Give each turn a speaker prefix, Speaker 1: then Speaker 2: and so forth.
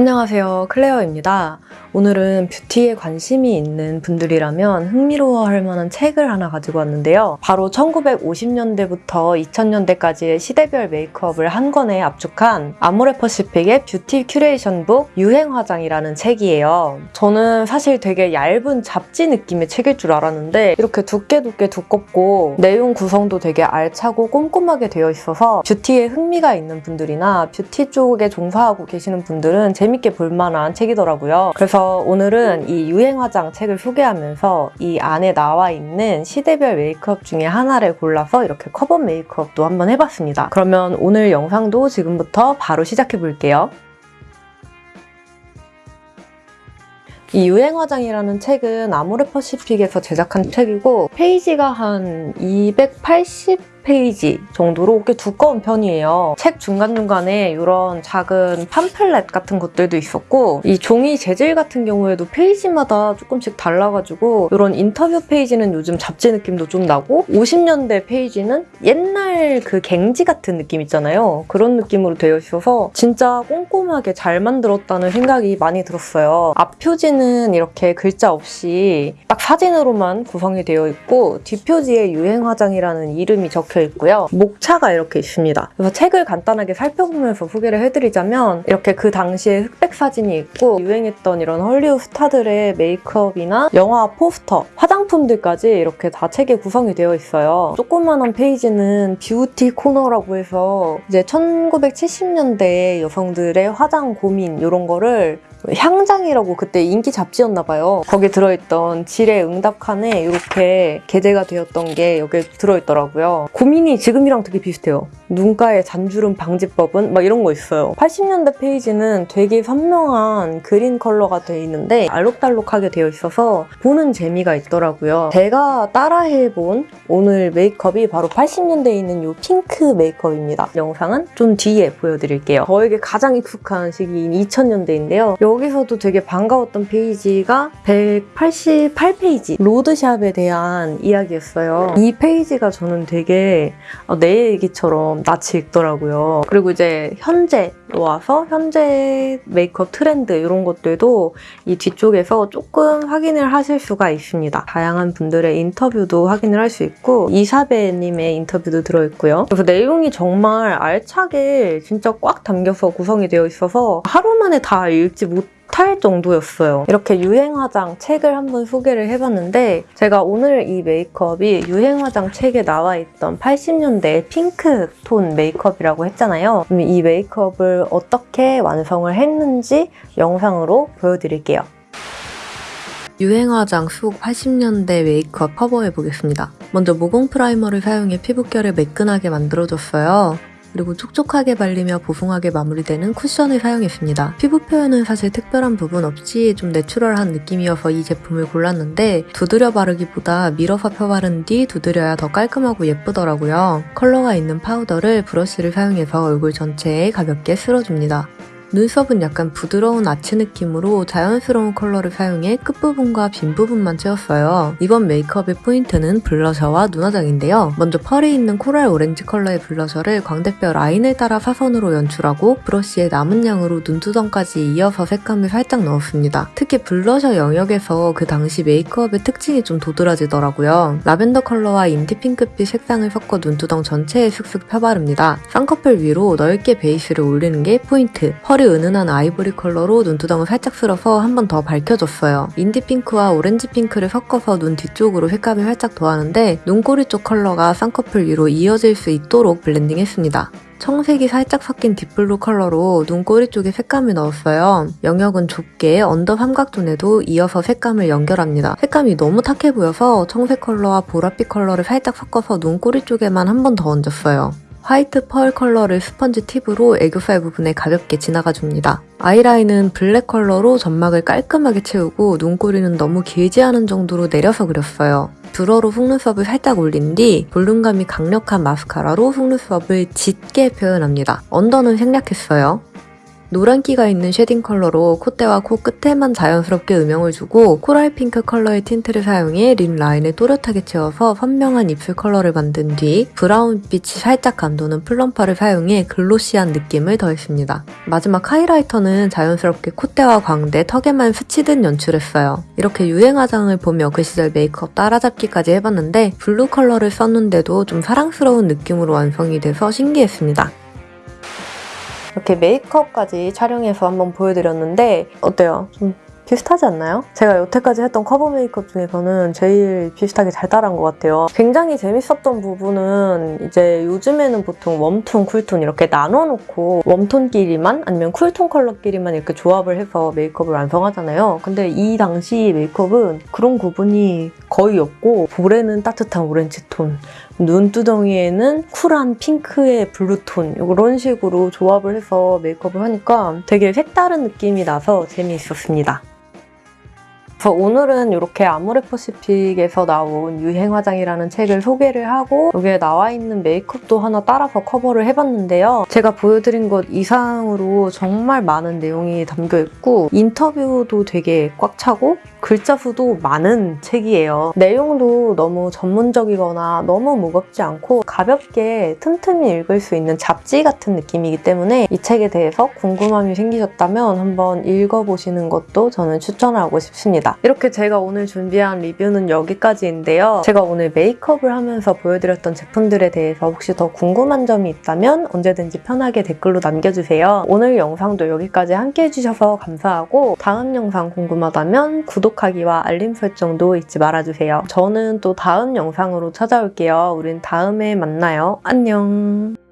Speaker 1: 안녕하세요. 클레어입니다. 오늘은 뷰티에 관심이 있는 분들이라면 흥미로워할 만한 책을 하나 가지고 왔는데요. 바로 1950년대부터 2000년대까지의 시대별 메이크업을 한 권에 압축한 아모레 퍼시픽의 뷰티 curation book 유행화장이라는 책이에요. 저는 사실 되게 얇은 잡지 느낌의 책일 줄 알았는데 이렇게 두께 두께 두껍고 내용 구성도 되게 알차고 꼼꼼하게 되어 있어서 뷰티에 흥미가 있는 분들이나 뷰티 쪽에 종사하고 계시는 분들은 재밌게 볼 만한 책이더라고요. 그래서 오늘은 이 유행화장 책을 소개하면서 이 안에 나와 있는 시대별 메이크업 중에 하나를 골라서 이렇게 커버 메이크업도 한번 해봤습니다. 그러면 오늘 영상도 지금부터 바로 시작해 볼게요. 이 유행화장이라는 책은 아모레 퍼시픽에서 제작한 책이고 페이지가 한 280 페이지 정도로 꽤 두꺼운 편이에요. 책 중간중간에 이런 작은 팜플렛 같은 것들도 있었고 이 종이 재질 같은 경우에도 페이지마다 조금씩 달라가지고 이런 인터뷰 페이지는 요즘 잡지 느낌도 좀 나고 50년대 페이지는 옛날 그 갱지 같은 느낌 있잖아요. 그런 느낌으로 되어 있어서 진짜 꼼꼼하게 잘 만들었다는 생각이 많이 들었어요. 앞 표지는 이렇게 글자 없이 딱 사진으로만 구성이 되어 있고 뒷표지에 유행 화장이라는 이름이 적혀 있고요. 목차가 이렇게 있습니다. 그래서 책을 간단하게 살펴보면서 소개를 해드리자면 이렇게 그 당시에 흑백 사진이 있고 유행했던 이런 헐리우드 스타들의 메이크업이나 영화 포스터, 화장품들까지 이렇게 다 책에 구성이 되어 있어요. 조그만한 페이지는 뷰티 코너라고 해서 이제 1970년대 여성들의 화장 고민 이런 거를 향장이라고 그때 인기 잡지였나 봐요. 거기에 들어있던 질의 응답 칸에 이렇게 게재가 되었던 게 여기에 들어있더라고요. 고민이 지금이랑 되게 비슷해요. 눈가의 잔주름 방지법은 막 이런 거 있어요. 80년대 페이지는 되게 선명한 그린 컬러가 되어 있는데 알록달록하게 되어 있어서 보는 재미가 있더라고요. 제가 따라해본 오늘 메이크업이 바로 80년대에 있는 이 핑크 메이크업입니다. 영상은 좀 뒤에 보여드릴게요. 저에게 가장 익숙한 시기인 2000년대인데요. 여기서도 되게 반가웠던 페이지가 188페이지 로드샵에 대한 이야기였어요. 이 페이지가 저는 되게 내 얘기처럼 낯이 익더라고요. 그리고 이제 현재 와서 현재 메이크업 트렌드 이런 것들도 이 뒤쪽에서 조금 확인을 하실 수가 있습니다. 다양한 분들의 인터뷰도 확인을 할 수 있고 이사배님의 인터뷰도 들어있고요. 그래서 내용이 정말 알차게 진짜 꽉 담겨서 구성이 되어 있어서 하루 만에 다 읽지 못할 정도였어요. 이렇게 유행화장 책을 한번 소개를 해봤는데 제가 오늘 이 메이크업이 유행화장 책에 나와 있던 80년대 핑크 톤 메이크업이라고 했잖아요. 그럼 이 메이크업을 어떻게 완성을 했는지 영상으로 보여드릴게요. 유행화장 속 80년대 메이크업 커버해보겠습니다. 먼저 모공 primer를 사용해 피부결을 매끈하게 만들어줬어요. 그리고 촉촉하게 발리며 보송하게 마무리되는 쿠션을 사용했습니다. 피부 표현은 사실 특별한 부분 없이 좀 내추럴한 느낌이어서 이 제품을 골랐는데 두드려 바르기보다 밀어서 펴바른 뒤 두드려야 더 깔끔하고 예쁘더라고요. 컬러가 있는 파우더를 브러쉬를 사용해서 얼굴 전체에 가볍게 쓸어줍니다. 눈썹은 약간 부드러운 아치 느낌으로 자연스러운 컬러를 사용해 끝부분과 빈 부분만 채웠어요. 이번 메이크업의 포인트는 블러셔와 눈화장인데요. 먼저 펄이 있는 코랄 오렌지 컬러의 블러셔를 광대뼈 라인을 따라 사선으로 연출하고 브러쉬에 남은 양으로 눈두덩까지 이어서 색감을 살짝 넣었습니다. 특히 블러셔 영역에서 그 당시 메이크업의 특징이 좀 도드라지더라고요. 라벤더 컬러와 인디 핑크빛 색상을 섞어 눈두덩 전체에 슥슥 펴바릅니다. 쌍꺼풀 위로 넓게 베이스를 올리는 게 포인트. 펄이 펄이 은은한 아이보리 컬러로 눈두덩을 살짝 쓸어서 한 번 더 밝혀줬어요. 인디 핑크와 오렌지 핑크를 섞어서 눈 뒤쪽으로 색감을 살짝 더하는데 눈꼬리 쪽 컬러가 쌍꺼풀 위로 이어질 수 있도록 블렌딩했습니다. 청색이 살짝 섞인 deep blue 컬러로 눈꼬리 쪽에 색감을 넣었어요. 영역은 좁게 언더 삼각존에도 이어서 색감을 연결합니다. 색감이 너무 탁해 보여서 청색 컬러와 보랏빛 컬러를 살짝 섞어서 눈꼬리 쪽에만 한 번 더 얹었어요. 화이트 펄 컬러를 스펀지 팁으로 애교살 부분에 가볍게 지나가줍니다. 아이라인은 블랙 컬러로 점막을 깔끔하게 채우고 눈꼬리는 너무 길지 않은 정도로 내려서 그렸어요. 뷰러로 속눈썹을 살짝 올린 뒤 볼륨감이 강력한 마스카라로 속눈썹을 짙게 표현합니다. 언더는 생략했어요. 노란기가 있는 shading 컬러로 콧대와 코끝에만 자연스럽게 음영을 주고 coral 핑크 컬러의 tint를 사용해 lip line을 또렷하게 채워서 선명한 입술 컬러를 만든 뒤 브라운빛이 살짝 감도는 plumper를 사용해 glossy한 느낌을 더했습니다. 마지막 highlighter는 자연스럽게 콧대와 광대, 턱에만 스치듯 연출했어요. 이렇게 유행 화장을 보며 그 시절 메이크업 따라잡기까지 해봤는데 블루 컬러를 썼는데도 좀 사랑스러운 느낌으로 완성이 돼서 신기했습니다. 이렇게 메이크업까지 촬영해서 한번 보여드렸는데 어때요? 좀 비슷하지 않나요? 제가 여태까지 했던 커버 메이크업 중에서는 제일 비슷하게 잘 따라한 것 같아요. 굉장히 재밌었던 부분은 이제 요즘에는 보통 warm tone, cool tone 이렇게 나눠놓고 warm tone끼리만 아니면 cool tone 컬러끼리만 이렇게 조합을 해서 메이크업을 완성하잖아요. 근데 이 당시 메이크업은 그런 구분이 거의 없고 볼에는 따뜻한 오렌지 톤, 눈두덩이에는 쿨한 핑크의 블루톤 이런 식으로 조합을 해서 메이크업을 하니까 되게 색다른 느낌이 나서 재미있었습니다. 그래서 오늘은 이렇게 아모레퍼시픽에서 나온 유행 화장이라는 책을 소개를 하고 여기에 나와 있는 메이크업도 하나 따라서 커버를 해봤는데요. 제가 보여드린 것 이상으로 정말 많은 내용이 담겨있고 인터뷰도 되게 꽉 차고 글자 수도 많은 책이에요. 내용도 너무 전문적이거나 너무 무겁지 않고 가볍게 틈틈이 읽을 수 있는 잡지 같은 느낌이기 때문에 이 책에 대해서 궁금함이 생기셨다면 한번 읽어보시는 것도 저는 추천하고 싶 습니다. 이렇게 제가 오늘 준비한 리뷰는 여기까지인데요. 제가 오늘 메이크업을 하면서 보여드렸던 제품들에 대해서 혹시 더 궁금한 점이 있다면 언제든지 편하게 댓글로 남겨주세요. 오늘 영상도 여기까지 함께 해주셔서 감사하고 다음 영상 궁금하다면 구독하기와 알림 설정도 잊지 말아주세요. 저는 또 다음 영상으로 찾아올게요. 우린 다음에 만나요. 안녕!